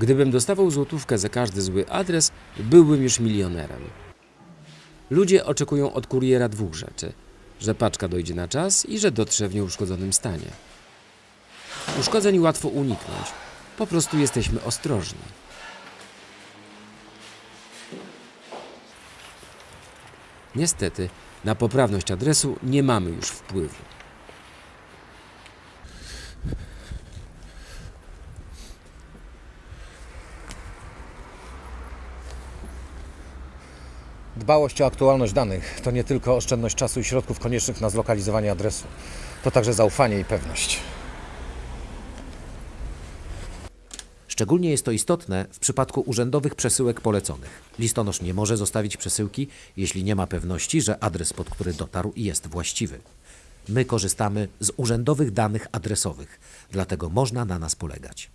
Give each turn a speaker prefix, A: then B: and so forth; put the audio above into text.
A: Gdybym dostawał złotówkę za każdy zły adres, byłbym już milionerem. Ludzie oczekują od kuriera dwóch rzeczy: że paczka dojdzie na czas i że dotrze w nieuszkodzonym stanie. Uszkodzeń łatwo uniknąć, po prostu jesteśmy ostrożni. Niestety, na poprawność adresu nie mamy już wpływu.
B: Dbałość o aktualność danych to nie tylko oszczędność czasu i środków koniecznych na zlokalizowanie adresu. To także zaufanie i pewność.
C: Szczególnie jest to istotne w przypadku urzędowych przesyłek poleconych. Listonosz nie może zostawić przesyłki, jeśli nie ma pewności, że adres, pod który dotarł, jest właściwy. My korzystamy z urzędowych danych adresowych, dlatego można na nas polegać.